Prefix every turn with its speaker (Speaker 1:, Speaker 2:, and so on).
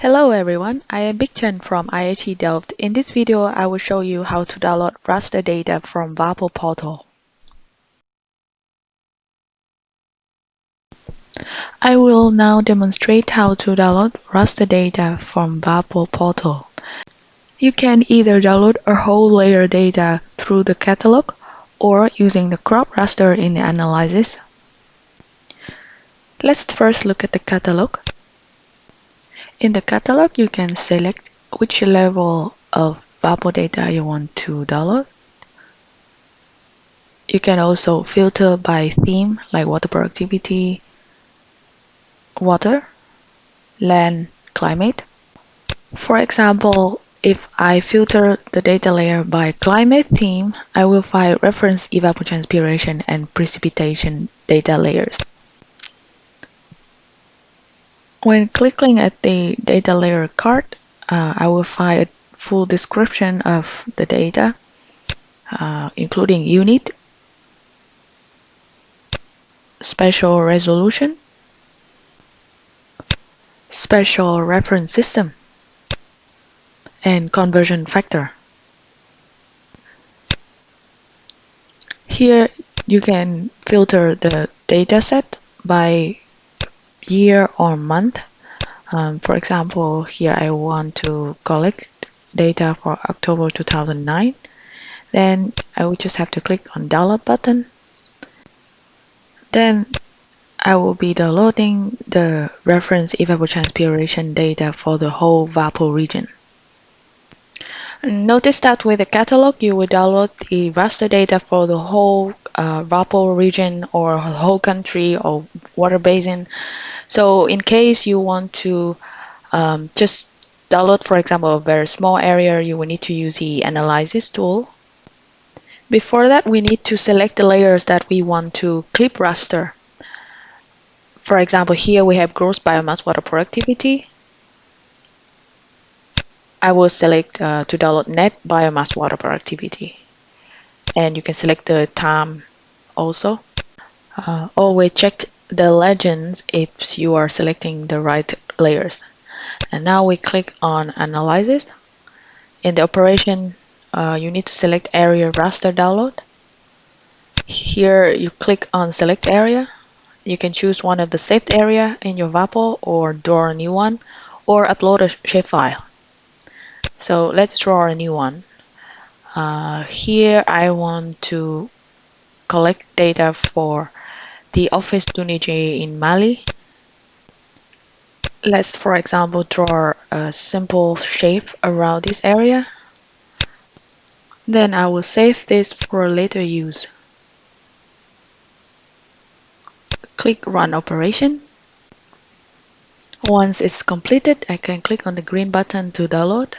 Speaker 1: Hello everyone, I am Bich Tran from IHE Delft. In this video, I will show you how to download raster data from WaPOR portal. I will now demonstrate how to download raster data from WaPOR portal. You can either download a whole layer data through the catalog or using the crop raster in the analysis. Let's first look at the catalog. In the catalog, you can select which level of WaPOR data you want to download. You can also filter by theme like water productivity, water, land, climate. For example, if I filter the data layer by climate theme, I will find reference evapotranspiration and precipitation data layers. When clicking at the data layer card, uh, I will find a full description of the data, uh, including unit, special resolution, special reference system, and conversion factor. Here you can filter the dataset by year or month. Um, for example, here I want to collect data for October 2009. Then I will just have to click on download button. Then I will be downloading the reference evapotranspiration data for the whole WaPOR region. Notice that with the catalog, you will download the raster data for the whole uh, WaPOR region or whole country or water basin. So in case you want to um, just download, for example, a very small area, you will need to use the analysis tool. Before that, we need to select the layers that we want to clip raster. For example, here we have gross biomass water productivity. I will select uh, to download net biomass water productivity. And you can select the time also. Uh, always check the legends if you are selecting the right layers. And now we click on analysis. In the operation, uh, you need to select area raster download. Here you click on select area. You can choose one of the saved area in your WaPOR or draw a new one or upload a shapefile. So let's draw a new one. Uh, here I want to collect data for the Office du Niger in Mali. Let's, for example, draw a simple shape around this area. Then I will save this for later use. Click Run Operation. Once it's completed, I can click on the green button to download.